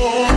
Oh.